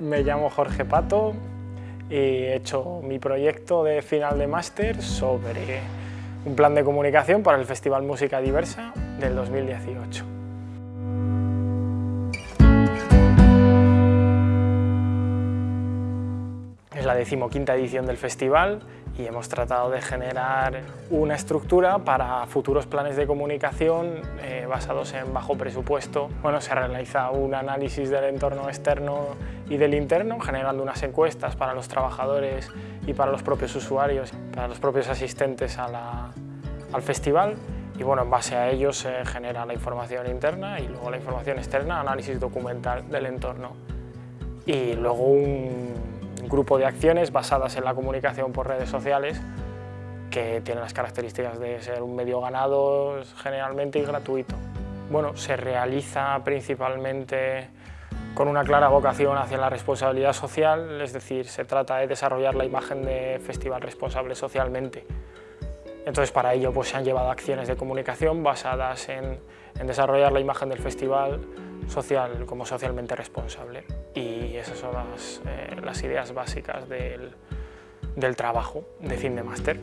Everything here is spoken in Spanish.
Me llamo Jorge Pato y he hecho mi proyecto de final de máster sobre un plan de comunicación para el Festival Música Diversa del 2018. Es la decimoquinta edición del festival y hemos tratado de generar una estructura para futuros planes de comunicación eh, basados en bajo presupuesto. Bueno, se realiza un análisis del entorno externo y del interno, generando unas encuestas para los trabajadores y para los propios usuarios, para los propios asistentes al festival y bueno, en base a ello se genera la información interna y luego la información externa, análisis documental del entorno y luego un grupo de acciones basadas en la comunicación por redes sociales que tienen las características de ser un medio ganado generalmente y gratuito. Bueno, se realiza principalmente con una clara vocación hacia la responsabilidad social, es decir, se trata de desarrollar la imagen de festival responsable socialmente. Entonces para ello pues, se han llevado acciones de comunicación basadas en, desarrollar la imagen del festival social como socialmente responsable y esas son las, eh, ideas básicas del, del trabajo de fin de máster.